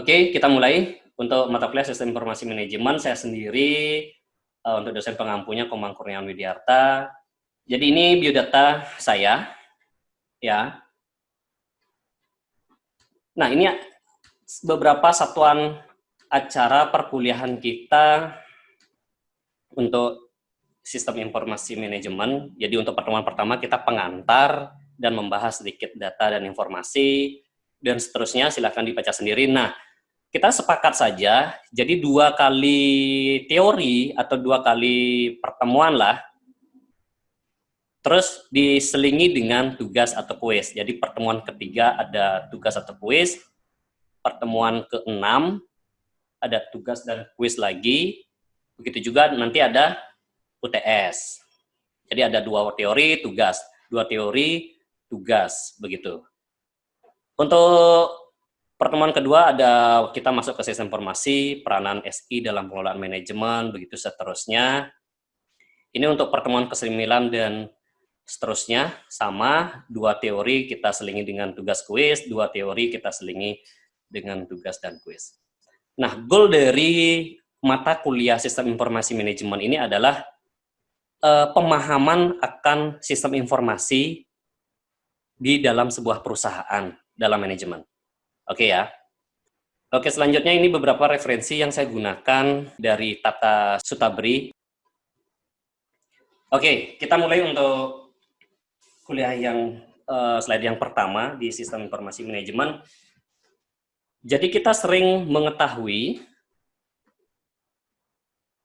Oke, kita mulai. Untuk mata kuliah Sistem Informasi Manajemen, saya sendiri uh, untuk dosen pengampunya Komang Kurniawan Widiarta. Jadi ini biodata saya, ya. Nah, ini beberapa satuan acara perkuliahan kita untuk Sistem Informasi Manajemen. Jadi untuk pertemuan pertama kita pengantar dan membahas sedikit data dan informasi, dan seterusnya silahkan dibaca sendiri. Nah, kita sepakat saja, jadi dua kali teori atau dua kali pertemuan lah, terus diselingi dengan tugas atau kuis. Jadi pertemuan ketiga ada tugas atau kuis, pertemuan keenam ada tugas dan kuis lagi, begitu juga nanti ada UTS. Jadi ada dua teori, tugas, dua teori, tugas, begitu. Untuk Pertemuan kedua ada kita masuk ke sistem informasi, peranan SI dalam pengelolaan manajemen, begitu seterusnya. Ini untuk pertemuan ke-9 dan seterusnya, sama, dua teori kita selingi dengan tugas kuis, dua teori kita selingi dengan tugas dan kuis. Nah, goal dari mata kuliah sistem informasi manajemen ini adalah uh, pemahaman akan sistem informasi di dalam sebuah perusahaan dalam manajemen. Oke ya. Oke, selanjutnya ini beberapa referensi yang saya gunakan dari Tata Sutabri. Oke, kita mulai untuk kuliah yang uh, slide yang pertama di Sistem Informasi Manajemen. Jadi kita sering mengetahui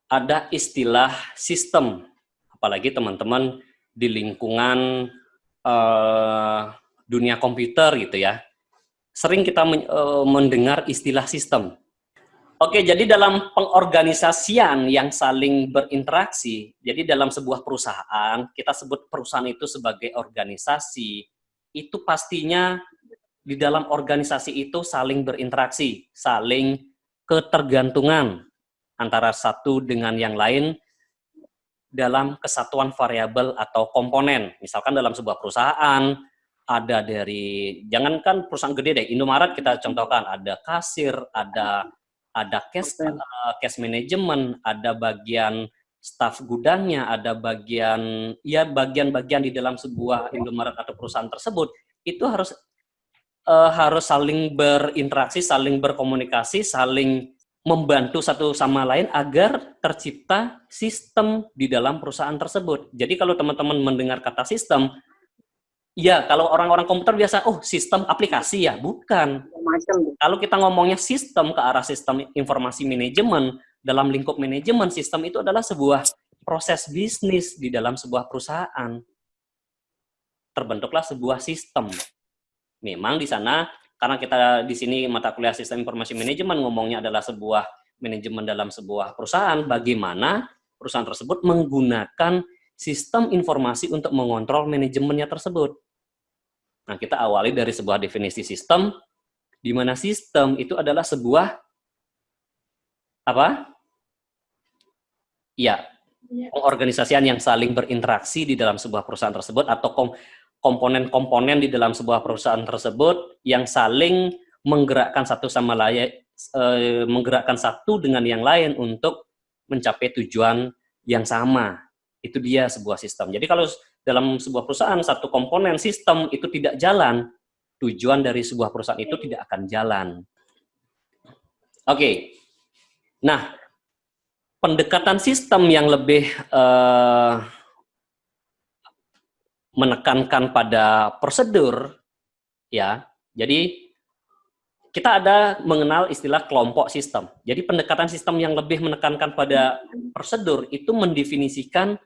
ada istilah sistem, apalagi teman-teman di lingkungan uh, dunia komputer gitu ya sering kita uh, mendengar istilah sistem. Oke, jadi dalam pengorganisasian yang saling berinteraksi, jadi dalam sebuah perusahaan, kita sebut perusahaan itu sebagai organisasi, itu pastinya di dalam organisasi itu saling berinteraksi, saling ketergantungan antara satu dengan yang lain dalam kesatuan variabel atau komponen. Misalkan dalam sebuah perusahaan, ada dari jangankan perusahaan gede deh Indomaret kita contohkan ada kasir ada ada cash uh, cash management ada bagian staff gudangnya ada bagian ya bagian-bagian di dalam sebuah Indomaret atau perusahaan tersebut itu harus uh, harus saling berinteraksi saling berkomunikasi saling membantu satu sama lain agar tercipta sistem di dalam perusahaan tersebut. Jadi kalau teman-teman mendengar kata sistem, Iya, kalau orang-orang komputer biasa, oh sistem aplikasi ya, bukan. Kalau kita ngomongnya sistem ke arah sistem informasi manajemen, dalam lingkup manajemen, sistem itu adalah sebuah proses bisnis di dalam sebuah perusahaan. Terbentuklah sebuah sistem. Memang di sana, karena kita di sini mata kuliah sistem informasi manajemen ngomongnya adalah sebuah manajemen dalam sebuah perusahaan, bagaimana perusahaan tersebut menggunakan sistem informasi untuk mengontrol manajemennya tersebut. Nah, kita awali dari sebuah definisi sistem, di mana sistem itu adalah sebuah apa? Ya, pengorganisasian yang saling berinteraksi di dalam sebuah perusahaan tersebut atau komponen-komponen di dalam sebuah perusahaan tersebut yang saling menggerakkan satu sama lain, eh, menggerakkan satu dengan yang lain untuk mencapai tujuan yang sama. Itu dia sebuah sistem. Jadi kalau dalam sebuah perusahaan satu komponen sistem itu tidak jalan, tujuan dari sebuah perusahaan itu tidak akan jalan. Oke, okay. nah pendekatan sistem yang lebih uh, menekankan pada prosedur, ya. Jadi kita ada mengenal istilah kelompok sistem. Jadi pendekatan sistem yang lebih menekankan pada prosedur itu mendefinisikan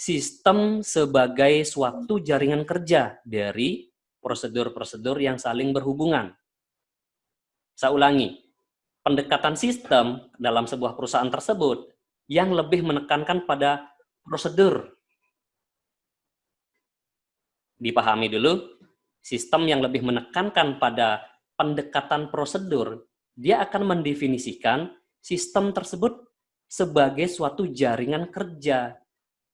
sistem sebagai suatu jaringan kerja dari prosedur-prosedur yang saling berhubungan. Saya ulangi, pendekatan sistem dalam sebuah perusahaan tersebut yang lebih menekankan pada prosedur. Dipahami dulu, sistem yang lebih menekankan pada pendekatan prosedur, dia akan mendefinisikan sistem tersebut sebagai suatu jaringan kerja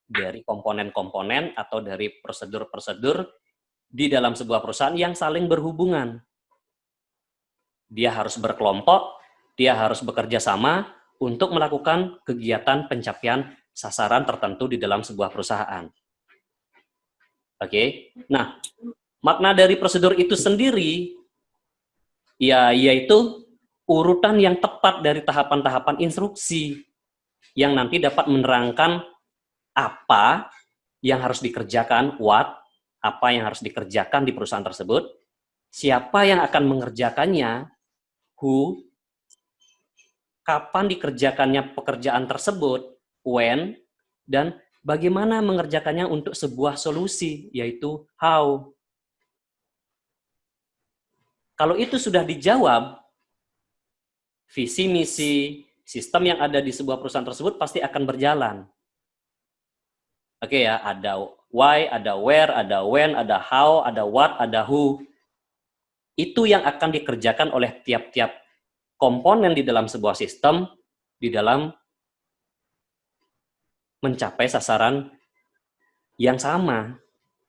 dari komponen-komponen atau dari prosedur-prosedur di dalam sebuah perusahaan yang saling berhubungan. Dia harus berkelompok, dia harus bekerja sama untuk melakukan kegiatan pencapaian sasaran tertentu di dalam sebuah perusahaan. Oke, okay? nah makna dari prosedur itu sendiri, ya yaitu urutan yang tepat dari tahapan-tahapan instruksi yang nanti dapat menerangkan apa yang harus dikerjakan, what, apa yang harus dikerjakan di perusahaan tersebut, siapa yang akan mengerjakannya, who, kapan dikerjakannya pekerjaan tersebut, when, dan bagaimana mengerjakannya untuk sebuah solusi, yaitu how. Kalau itu sudah dijawab, visi misi, sistem yang ada di sebuah perusahaan tersebut pasti akan berjalan. Oke ya, ada why, ada where, ada when, ada how, ada what, ada who. Itu yang akan dikerjakan oleh tiap-tiap komponen di dalam sebuah sistem di dalam mencapai sasaran yang sama.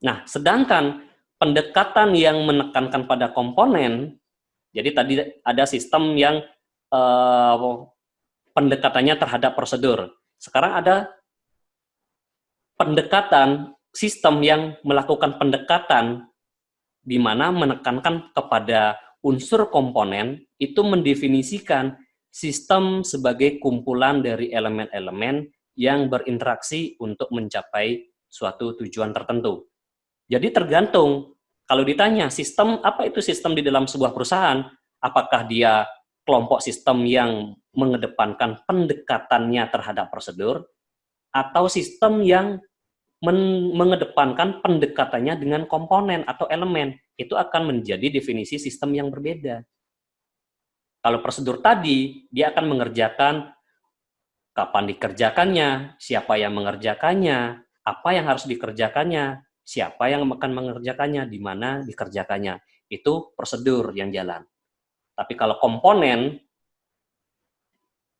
Nah, sedangkan pendekatan yang menekankan pada komponen, jadi tadi ada sistem yang uh, pendekatannya terhadap prosedur. Sekarang ada pendekatan sistem yang melakukan pendekatan di mana menekankan kepada unsur komponen itu mendefinisikan sistem sebagai kumpulan dari elemen-elemen yang berinteraksi untuk mencapai suatu tujuan tertentu. Jadi tergantung, kalau ditanya sistem, apa itu sistem di dalam sebuah perusahaan? Apakah dia kelompok sistem yang mengedepankan pendekatannya terhadap prosedur, atau sistem yang mengedepankan pendekatannya dengan komponen atau elemen, itu akan menjadi definisi sistem yang berbeda. Kalau prosedur tadi, dia akan mengerjakan kapan dikerjakannya, siapa yang mengerjakannya, apa yang harus dikerjakannya, siapa yang akan mengerjakannya, di mana dikerjakannya. Itu prosedur yang jalan. Tapi kalau komponen,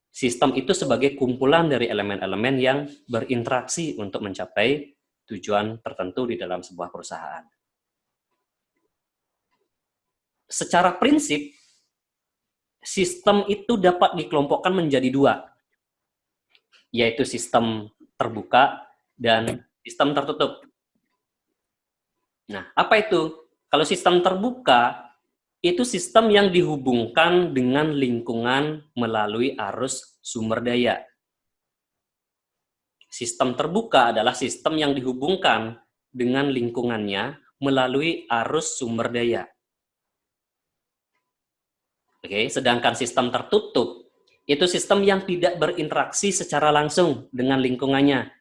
Sistem itu sebagai kumpulan dari elemen-elemen yang berinteraksi untuk mencapai tujuan tertentu di dalam sebuah perusahaan. Secara prinsip, sistem itu dapat dikelompokkan menjadi dua, yaitu sistem terbuka dan sistem tertutup. Nah, apa itu? Kalau sistem terbuka, itu sistem yang dihubungkan dengan lingkungan melalui arus sumber daya. Sistem terbuka adalah sistem yang dihubungkan dengan lingkungannya melalui arus sumber daya. Oke, sedangkan sistem tertutup itu sistem yang tidak berinteraksi secara langsung dengan lingkungannya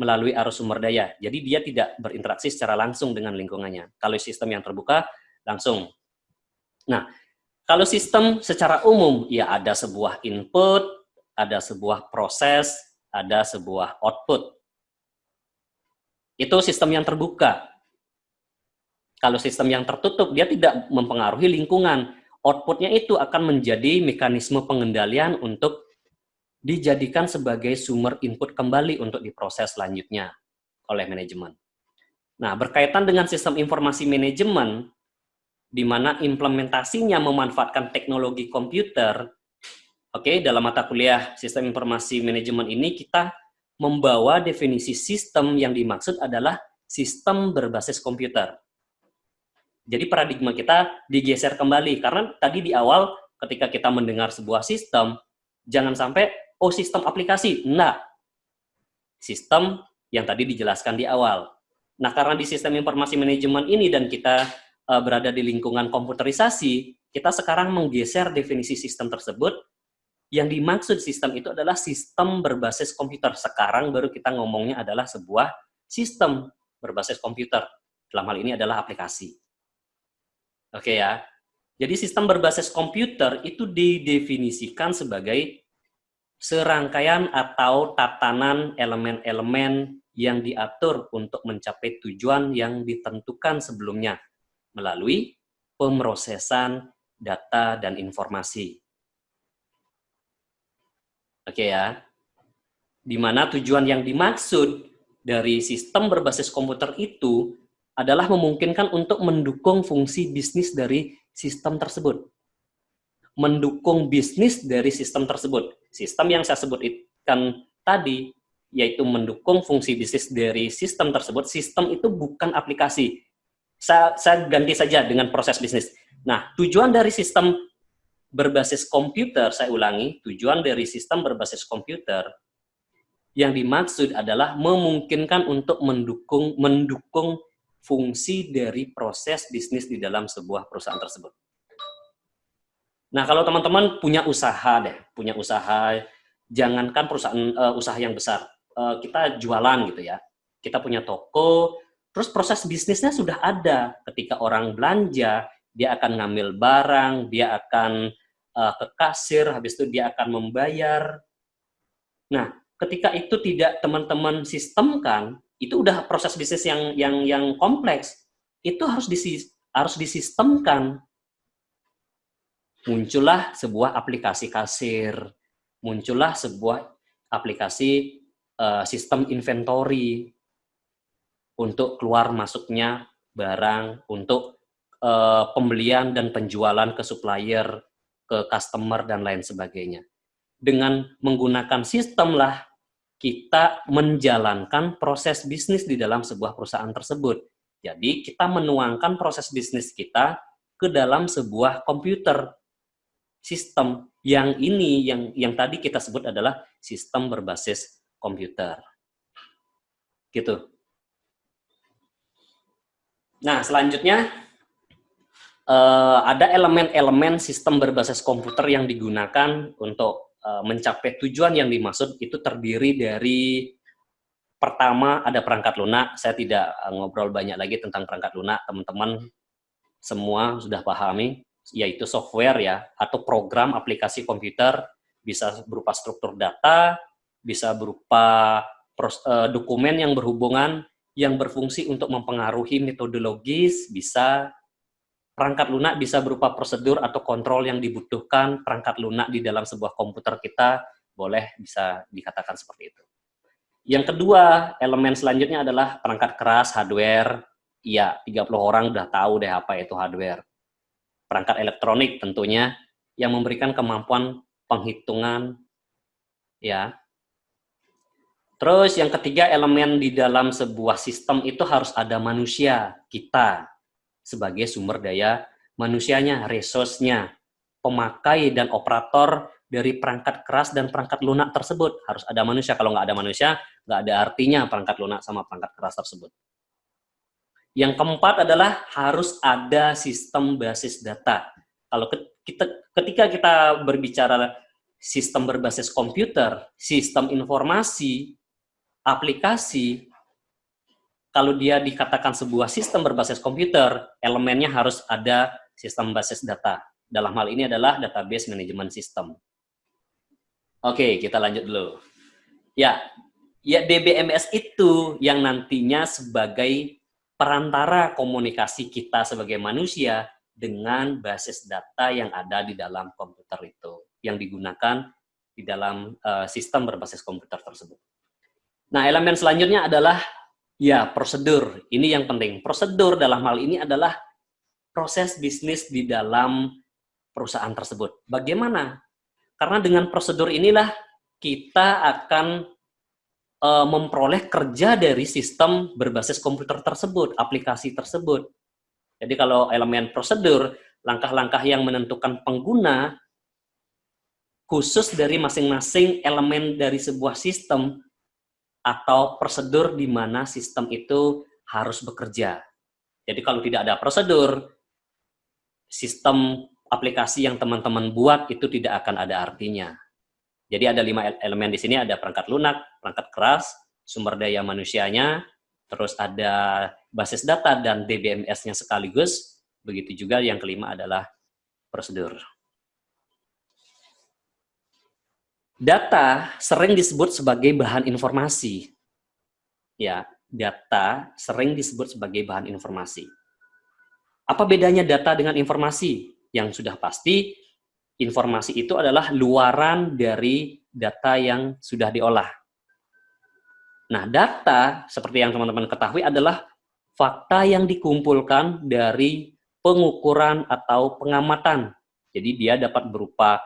melalui arus sumber daya. Jadi dia tidak berinteraksi secara langsung dengan lingkungannya. Kalau sistem yang terbuka langsung Nah, kalau sistem secara umum, ya ada sebuah input, ada sebuah proses, ada sebuah output. Itu sistem yang terbuka. Kalau sistem yang tertutup, dia tidak mempengaruhi lingkungan. Outputnya itu akan menjadi mekanisme pengendalian untuk dijadikan sebagai sumber input kembali untuk diproses selanjutnya oleh manajemen. Nah, berkaitan dengan sistem informasi manajemen, di mana implementasinya memanfaatkan teknologi komputer, oke, okay, dalam mata kuliah Sistem Informasi Manajemen ini kita membawa definisi sistem yang dimaksud adalah sistem berbasis komputer. Jadi paradigma kita digeser kembali, karena tadi di awal ketika kita mendengar sebuah sistem, jangan sampai, oh sistem aplikasi, enggak. Sistem yang tadi dijelaskan di awal. Nah, karena di sistem informasi manajemen ini dan kita uh, berada di lingkungan komputerisasi, kita sekarang menggeser definisi sistem tersebut. Yang dimaksud sistem itu adalah sistem berbasis komputer. Sekarang baru kita ngomongnya adalah sebuah sistem berbasis komputer. Dalam hal ini adalah aplikasi. Oke ya. Jadi sistem berbasis komputer itu didefinisikan sebagai serangkaian atau tatanan elemen-elemen yang diatur untuk mencapai tujuan yang ditentukan sebelumnya melalui pemrosesan data dan informasi. Oke ya. Di mana tujuan yang dimaksud dari sistem berbasis komputer itu adalah memungkinkan untuk mendukung fungsi bisnis dari sistem tersebut. mendukung bisnis dari sistem tersebut. Sistem yang saya sebutkan tadi, yaitu mendukung fungsi bisnis dari sistem tersebut, sistem itu bukan aplikasi. Saya, saya ganti saja dengan proses bisnis. Nah, tujuan dari sistem berbasis komputer, saya ulangi, tujuan dari sistem berbasis komputer yang dimaksud adalah memungkinkan untuk mendukung mendukung fungsi dari proses bisnis di dalam sebuah perusahaan tersebut. Nah, kalau teman-teman punya usaha deh, punya usaha, jangankan perusahaan uh, usaha yang besar, uh, kita jualan gitu ya, kita punya toko, terus proses bisnisnya sudah ada. Ketika orang belanja, dia akan ngambil barang, dia akan uh, ke kasir, habis itu dia akan membayar. Nah, ketika itu tidak teman-teman sistemkan, itu udah proses bisnis yang yang yang kompleks. Itu harus disis, harus disistemkan. Muncullah sebuah aplikasi kasir, muncullah sebuah aplikasi uh, sistem inventory untuk keluar masuknya barang, untuk uh, pembelian dan penjualan ke supplier, ke customer dan lain sebagainya. Dengan menggunakan sistem lah kita menjalankan proses bisnis di dalam sebuah perusahaan tersebut. Jadi kita menuangkan proses bisnis kita ke dalam sebuah komputer sistem yang ini yang yang tadi kita sebut adalah sistem berbasis komputer. Gitu. Nah, selanjutnya uh, ada elemen-elemen sistem berbasis komputer yang digunakan untuk Eh, mencapai tujuan yang dimaksud itu terdiri dari pertama ada perangkat lunak. Saya tidak eh, ngobrol banyak lagi tentang perangkat lunak, teman-teman semua sudah pahami, yaitu software ya atau program aplikasi komputer bisa berupa struktur data, bisa berupa eh, dokumen yang berhubungan yang berfungsi untuk mempengaruhi metodologis, bisa perangkat lunak bisa berupa prosedur atau kontrol yang dibutuhkan perangkat lunak di dalam sebuah komputer kita, boleh bisa dikatakan seperti itu. Yang kedua, elemen selanjutnya adalah perangkat keras, hardware. Iya, 30 orang udah tahu deh apa itu hardware. Perangkat elektronik tentunya, yang memberikan kemampuan penghitungan, ya. Terus yang ketiga, elemen di dalam sebuah sistem itu harus ada manusia, kita, sebagai sumber daya manusianya, resource-nya, pemakai dan operator dari perangkat keras dan perangkat lunak tersebut. Harus ada manusia. Kalau nggak ada manusia, nggak ada artinya perangkat lunak sama perangkat keras tersebut. Yang keempat adalah harus ada sistem basis data. Kalau kita, ketika kita berbicara sistem berbasis komputer, sistem informasi, aplikasi, kalau dia dikatakan sebuah sistem berbasis komputer, elemennya harus ada sistem basis data. Dalam hal ini adalah database management system. Oke, kita lanjut dulu. Ya, ya DBMS itu yang nantinya sebagai perantara komunikasi kita sebagai manusia dengan basis data yang ada di dalam komputer itu, yang digunakan di dalam uh, sistem berbasis komputer tersebut. Nah, elemen selanjutnya adalah Ya, prosedur. Ini yang penting. Prosedur dalam hal ini adalah proses bisnis di dalam perusahaan tersebut. Bagaimana? Karena dengan prosedur inilah kita akan e, memperoleh kerja dari sistem berbasis komputer tersebut, aplikasi tersebut. Jadi kalau elemen prosedur, langkah-langkah yang menentukan pengguna khusus dari masing-masing elemen dari sebuah sistem atau prosedur di mana sistem itu harus bekerja. Jadi kalau tidak ada prosedur, sistem aplikasi yang teman-teman buat itu tidak akan ada artinya. Jadi ada lima elemen di sini, ada perangkat lunak, perangkat keras, sumber daya manusianya, terus ada basis data dan DBMS-nya sekaligus, begitu juga yang kelima adalah prosedur. Data sering disebut sebagai bahan informasi. Ya, data sering disebut sebagai bahan informasi. Apa bedanya data dengan informasi? Yang sudah pasti, informasi itu adalah luaran dari data yang sudah diolah. Nah, data, seperti yang teman-teman ketahui, adalah fakta yang dikumpulkan dari pengukuran atau pengamatan Jadi dia dapat berupa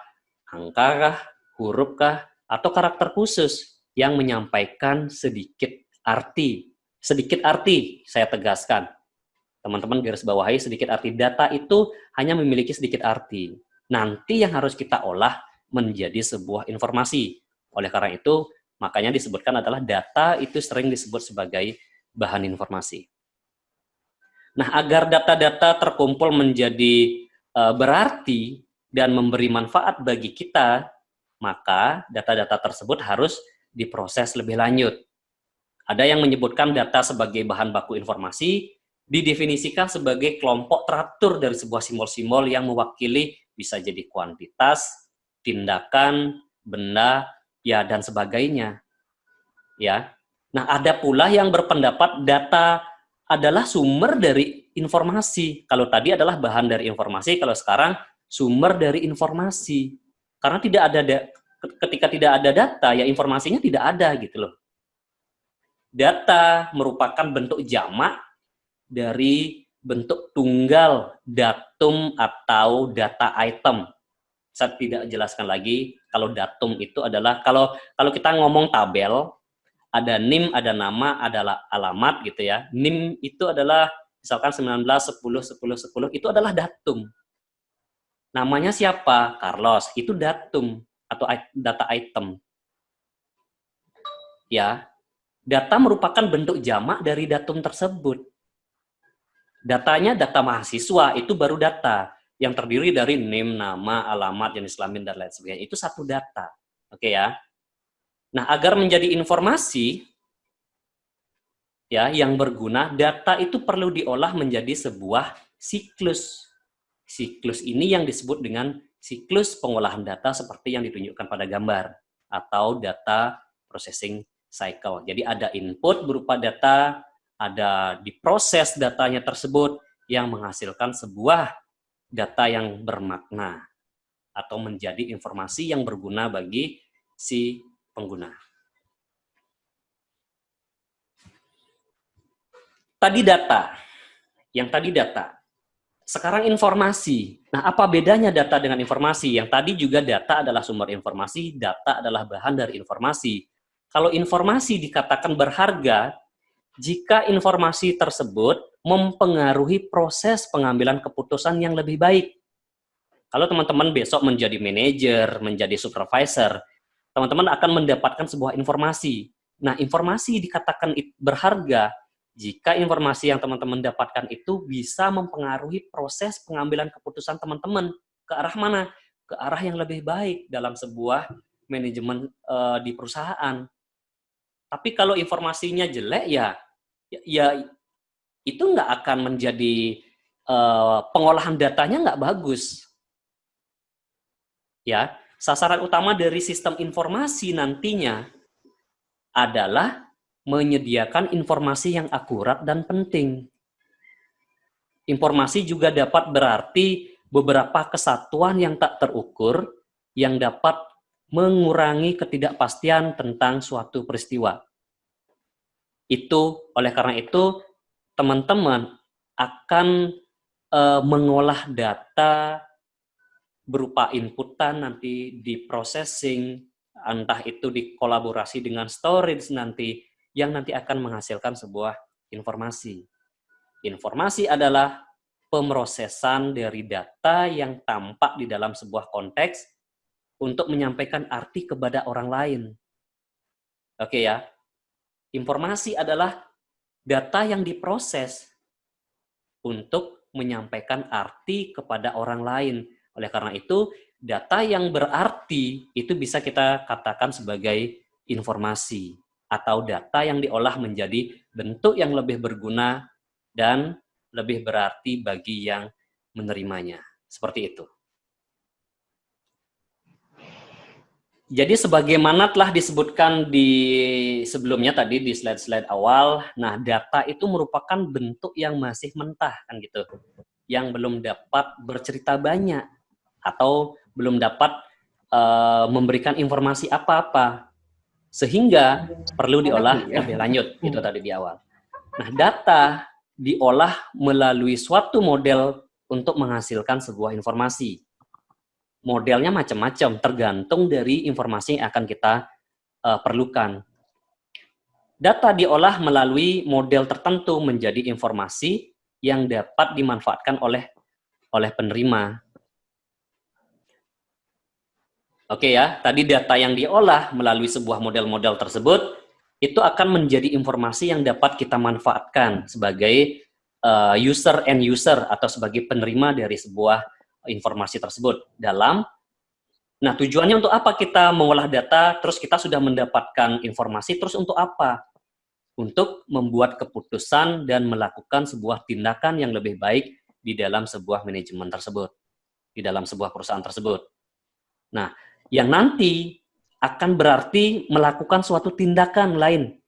angka huruf kah, atau karakter khusus yang menyampaikan sedikit arti. Sedikit arti, saya tegaskan. Teman-teman garis bawahi sedikit arti. Data itu hanya memiliki sedikit arti. Nanti yang harus kita olah menjadi sebuah informasi. Oleh karena itu, makanya disebutkan adalah data itu sering disebut sebagai bahan informasi. Nah, agar data-data terkumpul menjadi uh, berarti dan memberi manfaat bagi kita, maka data-data tersebut harus diproses lebih lanjut. Ada yang menyebutkan data sebagai bahan baku informasi, didefinisikan sebagai kelompok teratur dari sebuah simbol-simbol yang mewakili bisa jadi kuantitas, tindakan, benda, ya dan sebagainya. Ya. Nah, ada pula yang berpendapat data adalah sumber dari informasi. Kalau tadi adalah bahan dari informasi, kalau sekarang sumber dari informasi. Karena tidak ada ketika tidak ada data, ya informasinya tidak ada gitu loh. Data merupakan bentuk jamak dari bentuk tunggal datum atau data item. Saya tidak jelaskan lagi kalau datum itu adalah kalau kalau kita ngomong tabel ada NIM, ada nama, ada alamat gitu ya. NIM itu adalah misalkan 19, 10, 10, 10, itu adalah datum. Namanya siapa? Carlos. Itu datum atau data item. Ya. Data merupakan bentuk jamak dari datum tersebut. Datanya data mahasiswa, itu baru data yang terdiri dari NIM, nama, alamat, jenis kelamin dan lain sebagainya. Itu satu data. Oke ya. Nah, agar menjadi informasi ya yang berguna, data itu perlu diolah menjadi sebuah siklus. Siklus ini yang disebut dengan siklus pengolahan data seperti yang ditunjukkan pada gambar atau data processing cycle. Jadi ada input berupa data, ada diproses datanya tersebut yang menghasilkan sebuah data yang bermakna atau menjadi informasi yang berguna bagi si pengguna. Tadi data, yang tadi data. Sekarang informasi. Nah, apa bedanya data dengan informasi? Yang tadi juga data adalah sumber informasi, data adalah bahan dari informasi. Kalau informasi dikatakan berharga, jika informasi tersebut mempengaruhi proses pengambilan keputusan yang lebih baik. Kalau teman-teman besok menjadi manajer, menjadi supervisor, teman-teman akan mendapatkan sebuah informasi. Nah, informasi dikatakan berharga jika informasi yang teman-teman dapatkan itu bisa mempengaruhi proses pengambilan keputusan teman-teman ke arah mana? Ke arah yang lebih baik dalam sebuah manajemen uh, di perusahaan. Tapi kalau informasinya jelek ya, ya, ya itu nggak akan menjadi uh, pengolahan datanya nggak bagus. Ya, Sasaran utama dari sistem informasi nantinya adalah menyediakan informasi yang akurat dan penting. Informasi juga dapat berarti beberapa kesatuan yang tak terukur yang dapat mengurangi ketidakpastian tentang suatu peristiwa. Itu oleh karena itu teman-teman akan e, mengolah data berupa inputan nanti di processing, entah itu dikolaborasi dengan storage nanti, yang nanti akan menghasilkan sebuah informasi. Informasi adalah pemrosesan dari data yang tampak di dalam sebuah konteks untuk menyampaikan arti kepada orang lain. Oke ya, informasi adalah data yang diproses untuk menyampaikan arti kepada orang lain oleh karena itu, data yang berarti itu bisa kita katakan sebagai informasi atau data yang diolah menjadi bentuk yang lebih berguna dan lebih berarti bagi yang menerimanya. Seperti itu. Jadi sebagaimana telah disebutkan di sebelumnya tadi di slide-slide awal, nah data itu merupakan bentuk yang masih mentah kan gitu. Yang belum dapat bercerita banyak atau belum dapat uh, memberikan informasi apa-apa sehingga perlu diolah lebih lanjut itu tadi di awal. Nah, data diolah melalui suatu model untuk menghasilkan sebuah informasi. modelnya macam-macam, tergantung dari informasi yang akan kita uh, perlukan. Data diolah melalui model tertentu menjadi informasi yang dapat dimanfaatkan oleh oleh penerima. Oke ya, tadi data yang diolah melalui sebuah model-model tersebut itu akan menjadi informasi yang dapat kita manfaatkan sebagai uh, user and user atau sebagai penerima dari sebuah informasi tersebut dalam Nah, tujuannya untuk apa kita mengolah data, terus kita sudah mendapatkan informasi, terus untuk apa? Untuk membuat keputusan dan melakukan sebuah tindakan yang lebih baik di dalam sebuah manajemen tersebut, di dalam sebuah perusahaan tersebut. Nah, yang nanti akan berarti melakukan suatu tindakan lain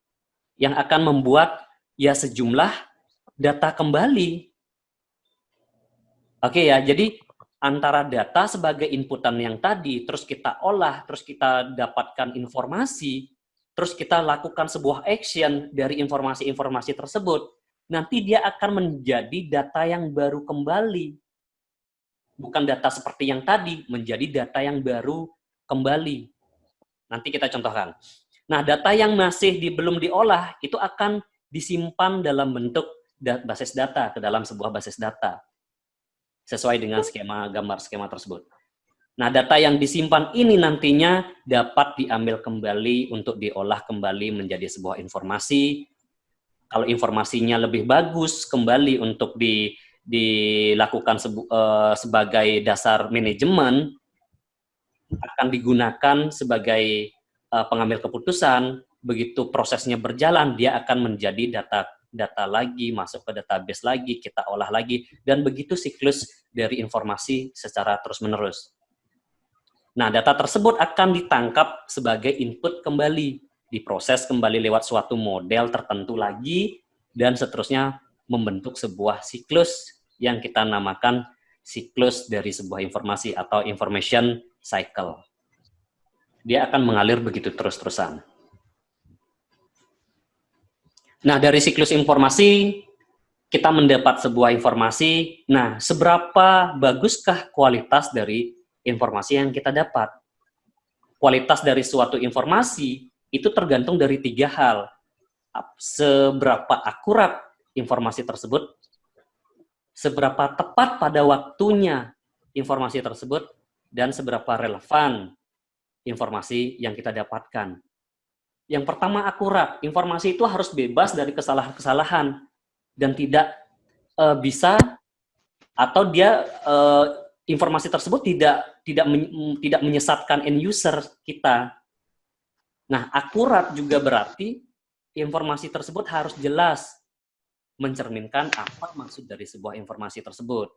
yang akan membuat ya sejumlah data kembali. Oke ya, jadi antara data sebagai inputan yang tadi, terus kita olah, terus kita dapatkan informasi, terus kita lakukan sebuah action dari informasi-informasi tersebut, nanti dia akan menjadi data yang baru kembali. Bukan data seperti yang tadi, menjadi data yang baru kembali. Nanti kita contohkan. Nah, data yang masih di, belum diolah itu akan disimpan dalam bentuk basis data ke dalam sebuah basis data sesuai dengan skema gambar skema tersebut. Nah, data yang disimpan ini nantinya dapat diambil kembali untuk diolah kembali menjadi sebuah informasi. Kalau informasinya lebih bagus, kembali untuk di, dilakukan sebu, uh, sebagai dasar manajemen, akan digunakan sebagai uh, pengambil keputusan, begitu prosesnya berjalan, dia akan menjadi data data lagi, masuk ke database lagi, kita olah lagi, dan begitu siklus dari informasi secara terus-menerus. Nah, data tersebut akan ditangkap sebagai input kembali, diproses kembali lewat suatu model tertentu lagi, dan seterusnya membentuk sebuah siklus yang kita namakan siklus dari sebuah informasi atau information cycle. Dia akan mengalir begitu terus-terusan. Nah, dari siklus informasi, kita mendapat sebuah informasi. Nah, seberapa baguskah kualitas dari informasi yang kita dapat? Kualitas dari suatu informasi itu tergantung dari tiga hal. Seberapa akurat informasi tersebut, seberapa tepat pada waktunya informasi tersebut, dan seberapa relevan informasi yang kita dapatkan. Yang pertama akurat, informasi itu harus bebas dari kesalahan-kesalahan dan tidak uh, bisa atau dia uh, informasi tersebut tidak tidak men, tidak menyesatkan end user kita. Nah, akurat juga berarti informasi tersebut harus jelas mencerminkan apa maksud dari sebuah informasi tersebut.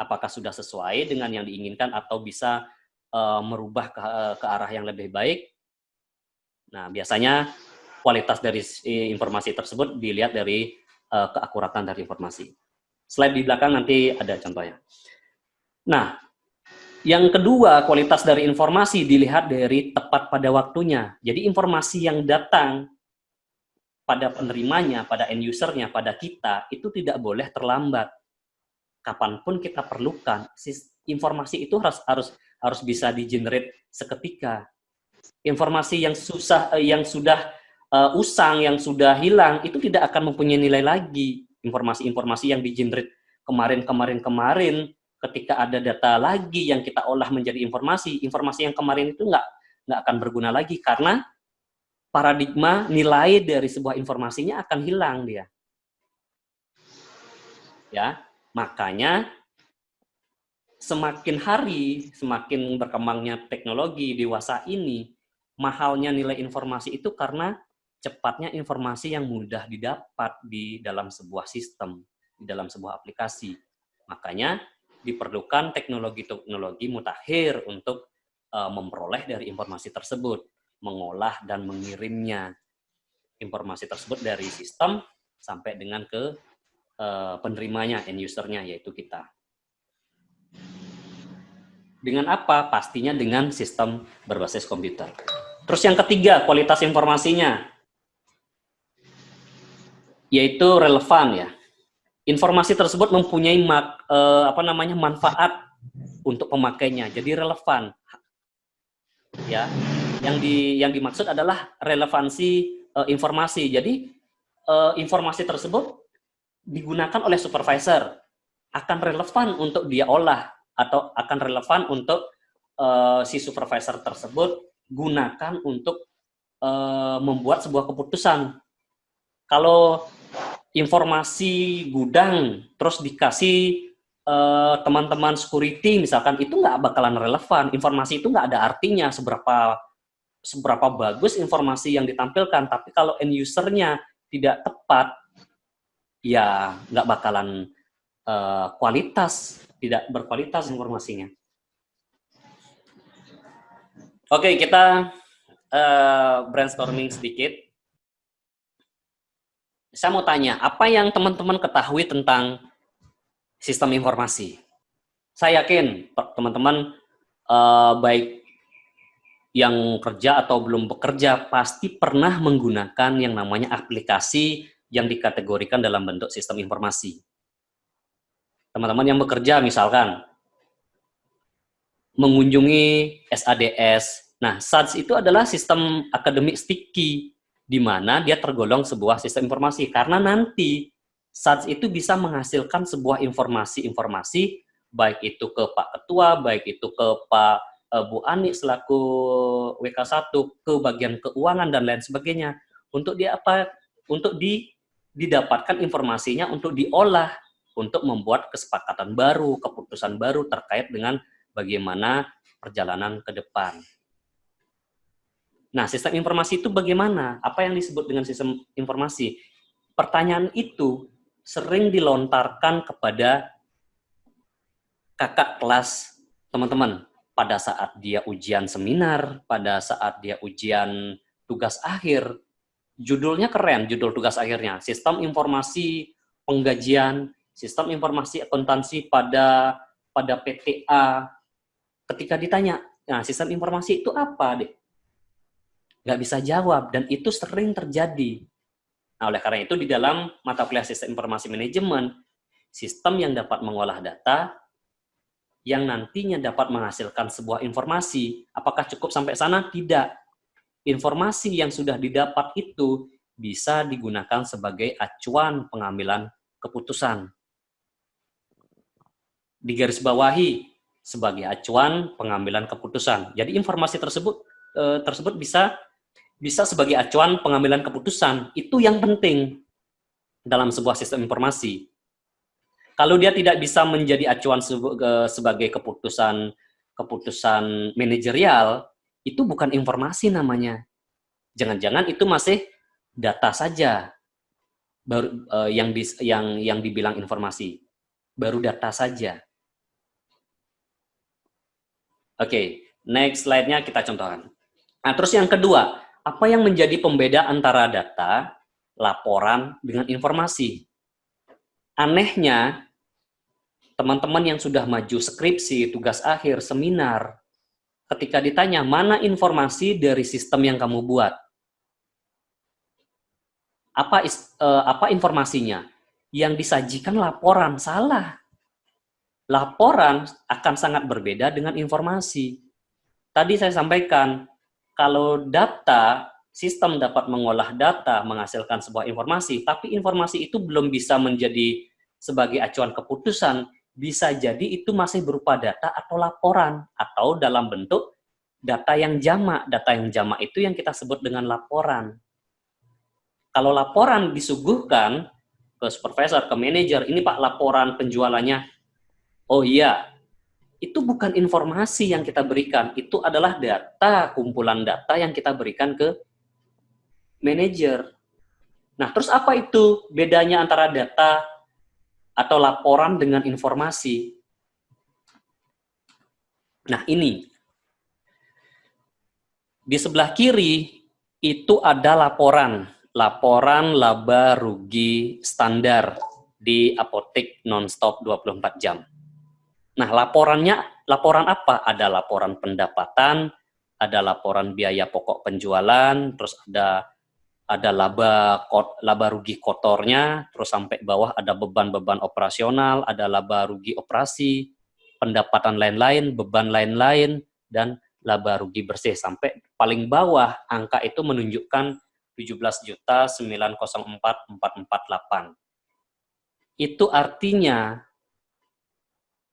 Apakah sudah sesuai dengan yang diinginkan atau bisa uh, merubah ke, ke arah yang lebih baik Nah, biasanya kualitas dari informasi tersebut dilihat dari uh, keakuratan dari informasi. Slide di belakang nanti ada contohnya. Nah, yang kedua, kualitas dari informasi dilihat dari tepat pada waktunya. Jadi informasi yang datang pada penerimanya, pada end usernya, pada kita, itu tidak boleh terlambat. Kapan pun kita perlukan, informasi itu harus harus harus bisa di-generate seketika. Informasi yang susah eh, yang sudah uh, usang yang sudah hilang itu tidak akan mempunyai nilai lagi. Informasi-informasi yang di-generate kemarin-kemarin-kemarin ketika ada data lagi yang kita olah menjadi informasi informasi yang kemarin itu nggak nggak akan berguna lagi. Karena paradigma nilai dari sebuah informasinya akan hilang dia ya makanya semakin hari semakin berkembangnya teknologi dewasa ini mahalnya nilai informasi itu karena cepatnya informasi yang mudah didapat di dalam sebuah sistem, di dalam sebuah aplikasi. Makanya diperlukan teknologi-teknologi mutakhir untuk uh, memperoleh dari informasi tersebut, mengolah dan mengirimnya informasi tersebut dari sistem sampai dengan ke uh, penerimanya, end usernya, yaitu kita. Dengan apa? Pastinya dengan sistem berbasis komputer. Terus yang ketiga, kualitas informasinya. Yaitu relevan ya. Informasi tersebut mempunyai mak, eh, apa namanya manfaat untuk pemakainya. Jadi relevan. Ya. Yang di yang dimaksud adalah relevansi uh, informasi. Jadi uh, informasi tersebut digunakan oleh supervisor akan relevan untuk dia olah atau akan relevan untuk uh, si supervisor tersebut gunakan untuk uh, membuat sebuah keputusan. Kalau informasi gudang terus dikasih teman-teman uh, security misalkan itu nggak bakalan relevan informasi itu nggak ada artinya seberapa seberapa bagus informasi yang ditampilkan tapi kalau end usernya tidak tepat ya nggak bakalan uh, kualitas tidak berkualitas informasinya oke kita uh, brainstorming sedikit saya mau tanya, apa yang teman-teman ketahui tentang sistem informasi? Saya yakin teman-teman uh, baik yang kerja atau belum bekerja pasti pernah menggunakan yang namanya aplikasi yang dikategorikan dalam bentuk sistem informasi. Teman-teman yang bekerja misalkan mengunjungi SADS. Nah, SADS itu adalah sistem akademik sticky di mana dia tergolong sebuah sistem informasi karena nanti saat itu bisa menghasilkan sebuah informasi-informasi baik itu ke Pak Ketua, baik itu ke Pak uh, Bu Ani selaku WK1 ke bagian keuangan dan lain sebagainya untuk dia apa untuk di didapatkan informasinya untuk diolah untuk membuat kesepakatan baru, keputusan baru terkait dengan bagaimana perjalanan ke depan. Nah, sistem informasi itu bagaimana? Apa yang disebut dengan sistem informasi? Pertanyaan itu sering dilontarkan kepada kakak kelas teman-teman pada saat dia ujian seminar, pada saat dia ujian tugas akhir. Judulnya keren, judul tugas akhirnya. Sistem informasi penggajian, sistem informasi akuntansi pada pada PTA. Ketika ditanya, nah sistem informasi itu apa, nggak bisa jawab dan itu sering terjadi. Nah, oleh karena itu di dalam mata kuliah sistem informasi manajemen, sistem yang dapat mengolah data yang nantinya dapat menghasilkan sebuah informasi. Apakah cukup sampai sana? Tidak. Informasi yang sudah didapat itu bisa digunakan sebagai acuan pengambilan keputusan. Di garis bawahi sebagai acuan pengambilan keputusan. Jadi informasi tersebut eh, tersebut bisa bisa sebagai acuan pengambilan keputusan. Itu yang penting dalam sebuah sistem informasi. Kalau dia tidak bisa menjadi acuan sebagai keputusan keputusan manajerial, itu bukan informasi namanya. Jangan-jangan itu masih data saja baru uh, yang yang yang dibilang informasi. Baru data saja. Oke, okay, next slide-nya kita contohkan. Nah, terus yang kedua, apa yang menjadi pembeda antara data, laporan, dengan informasi? Anehnya, teman-teman yang sudah maju skripsi, tugas akhir, seminar, ketika ditanya mana informasi dari sistem yang kamu buat, apa uh, apa informasinya? Yang disajikan laporan salah. Laporan akan sangat berbeda dengan informasi. Tadi saya sampaikan kalau data, sistem dapat mengolah data, menghasilkan sebuah informasi, tapi informasi itu belum bisa menjadi sebagai acuan keputusan, bisa jadi itu masih berupa data atau laporan, atau dalam bentuk data yang jamak. Data yang jamak itu yang kita sebut dengan laporan. Kalau laporan disuguhkan ke supervisor, ke manajer, ini Pak laporan penjualannya, oh iya, itu bukan informasi yang kita berikan, itu adalah data, kumpulan data yang kita berikan ke manajer. Nah, terus apa itu bedanya antara data atau laporan dengan informasi? Nah, ini. Di sebelah kiri itu ada laporan, laporan laba rugi standar di apotek nonstop 24 jam. Nah, laporannya, laporan apa? Ada laporan pendapatan, ada laporan biaya pokok penjualan, terus ada ada laba laba rugi kotornya, terus sampai bawah ada beban-beban operasional, ada laba rugi operasi. pendapatan lain-lain, beban lain-lain, dan laba rugi bersih. Sampai paling bawah, angka itu menunjukkan 17 juta 904 Itu artinya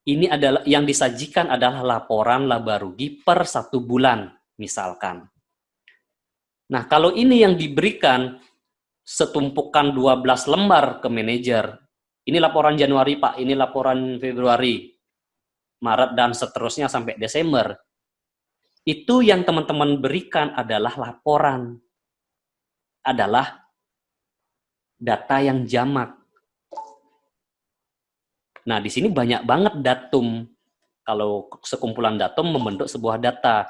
ini adalah yang disajikan adalah laporan laba rugi per satu bulan, misalkan. Nah, kalau ini yang diberikan setumpukan 12 lembar ke manajer, ini laporan Januari Pak, ini laporan Februari, Maret, dan seterusnya sampai Desember, itu yang teman-teman berikan adalah laporan, adalah data yang jamak. Nah, di sini banyak banget datum. Kalau sekumpulan datum membentuk sebuah data.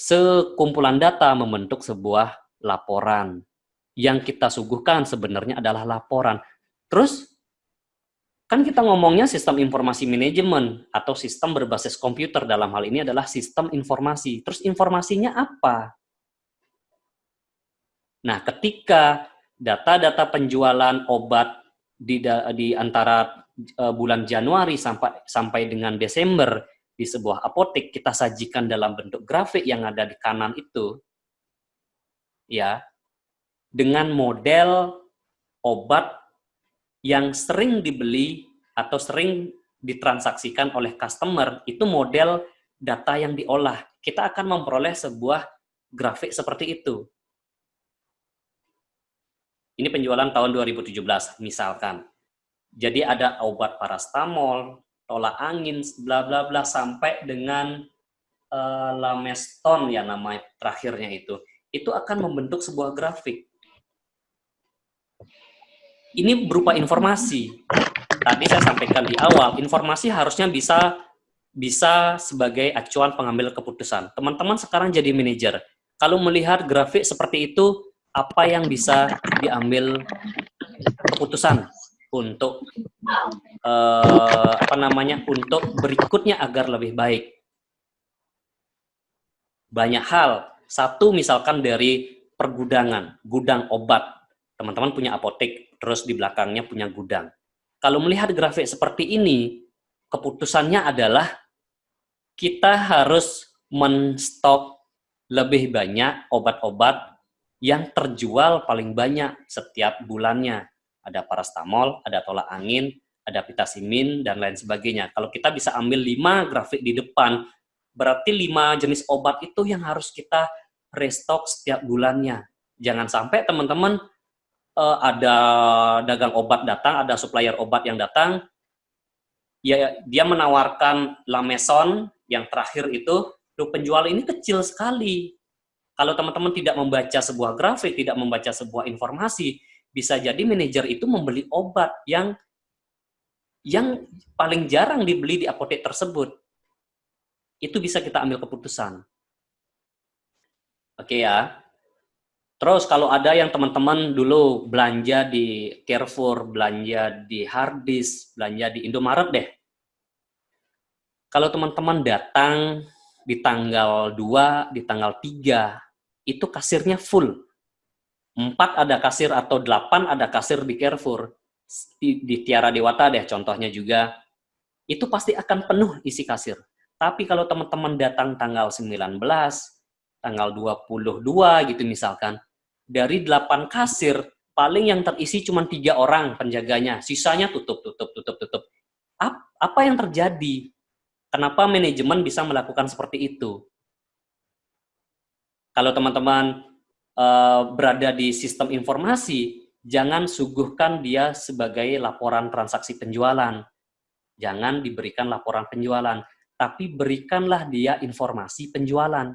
Sekumpulan data membentuk sebuah laporan. Yang kita suguhkan sebenarnya adalah laporan. Terus, kan kita ngomongnya sistem informasi manajemen atau sistem berbasis komputer dalam hal ini adalah sistem informasi. Terus informasinya apa? Nah, ketika data-data penjualan obat di, di antara uh, bulan Januari sampai sampai dengan Desember di sebuah apotek kita sajikan dalam bentuk grafik yang ada di kanan itu ya dengan model obat yang sering dibeli atau sering ditransaksikan oleh customer itu model data yang diolah. Kita akan memperoleh sebuah grafik seperti itu. Ini penjualan tahun 2017 misalkan. Jadi ada obat parastamol, tolak angin, bla bla bla sampai dengan uh, lameston ya nama terakhirnya itu. Itu akan membentuk sebuah grafik. Ini berupa informasi. Tadi saya sampaikan di awal, informasi harusnya bisa bisa sebagai acuan pengambil keputusan. Teman-teman sekarang jadi manajer. Kalau melihat grafik seperti itu, apa yang bisa diambil keputusan untuk uh, apa namanya untuk berikutnya agar lebih baik. Banyak hal. Satu misalkan dari pergudangan, gudang obat. Teman-teman punya apotek, terus di belakangnya punya gudang. Kalau melihat grafik seperti ini, keputusannya adalah kita harus menstok lebih banyak obat-obat yang terjual paling banyak setiap bulannya ada parastamol, ada tolak angin, ada pitasimin, dan lain sebagainya. Kalau kita bisa ambil lima grafik di depan, berarti lima jenis obat itu yang harus kita restock setiap bulannya. Jangan sampai teman-teman uh, ada dagang obat datang, ada supplier obat yang datang, ya dia menawarkan lameson yang terakhir itu, tuh penjual ini kecil sekali. Kalau teman-teman tidak membaca sebuah grafik, tidak membaca sebuah informasi, bisa jadi manajer itu membeli obat yang yang paling jarang dibeli di apotek tersebut. Itu bisa kita ambil keputusan. Oke ya. Terus kalau ada yang teman-teman dulu belanja di Carrefour, belanja di Hardis, belanja di Indomaret deh. Kalau teman-teman datang di tanggal 2, di tanggal 3, itu kasirnya full empat ada kasir atau delapan ada kasir di Carrefour, di, di Tiara Dewata deh contohnya juga, itu pasti akan penuh isi kasir. Tapi kalau teman-teman datang tanggal 19, tanggal 22 gitu misalkan, dari delapan kasir, paling yang terisi cuma tiga orang penjaganya, sisanya tutup, tutup, tutup, tutup. Apa yang terjadi? Kenapa manajemen bisa melakukan seperti itu? Kalau teman-teman uh, berada di sistem informasi, jangan suguhkan dia sebagai laporan transaksi penjualan. Jangan diberikan laporan penjualan, tapi berikanlah dia informasi penjualan.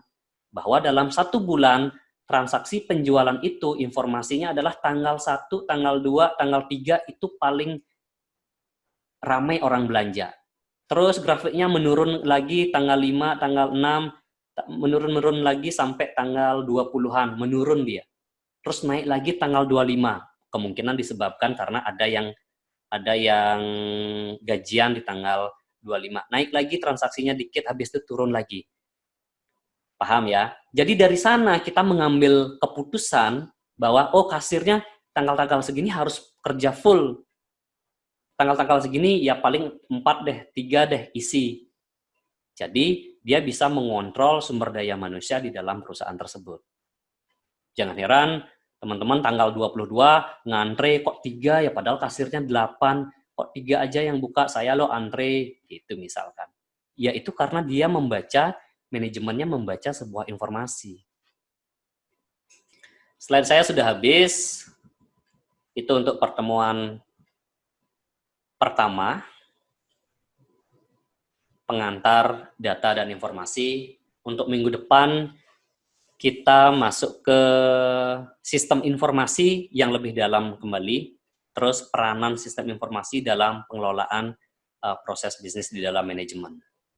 Bahwa dalam satu bulan, transaksi penjualan itu informasinya adalah tanggal 1, tanggal 2, tanggal 3 itu paling ramai orang belanja. Terus grafiknya menurun lagi tanggal 5, tanggal 6, menurun-menurun lagi sampai tanggal 20-an, menurun dia. Terus naik lagi tanggal 25. Kemungkinan disebabkan karena ada yang ada yang gajian di tanggal 25. Naik lagi transaksinya dikit, habis itu turun lagi. Paham ya? Jadi dari sana kita mengambil keputusan bahwa oh kasirnya tanggal-tanggal segini harus kerja full. Tanggal-tanggal segini ya paling 4 deh, 3 deh isi. Jadi, dia bisa mengontrol sumber daya manusia di dalam perusahaan tersebut. Jangan heran, teman-teman tanggal 22 ngantre kok tiga ya padahal kasirnya 8, kok tiga aja yang buka, saya lo antre, gitu misalkan. Ya itu karena dia membaca, manajemennya membaca sebuah informasi. Slide saya sudah habis, itu untuk pertemuan pertama pengantar data dan informasi. Untuk minggu depan kita masuk ke sistem informasi yang lebih dalam kembali, terus peranan sistem informasi dalam pengelolaan uh, proses bisnis di dalam manajemen.